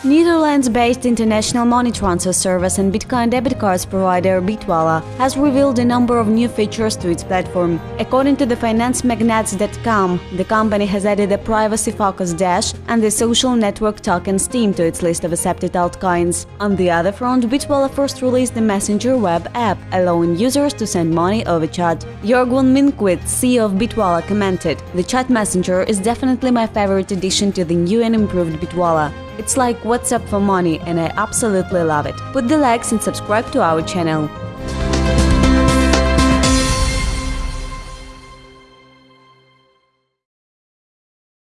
France-based international money transfer service and Bitcoin debit cards provider Bitwala has revealed a number of new features to its platform. According to the financemagnates.com, the company has added a privacy-focused Dash and the social network token Steem to its list of accepted altcoins. On the other front, Bitwala first released the Messenger web app, allowing users to send money over chat. Jörg von Minckwitz, CEO of Bitwala, commented, The chat messenger is definitely my favorite addition to the new and improved Bitwala. It's like WhatsApp for money and I absolutely love it. Put the likes and subscribe to our channel.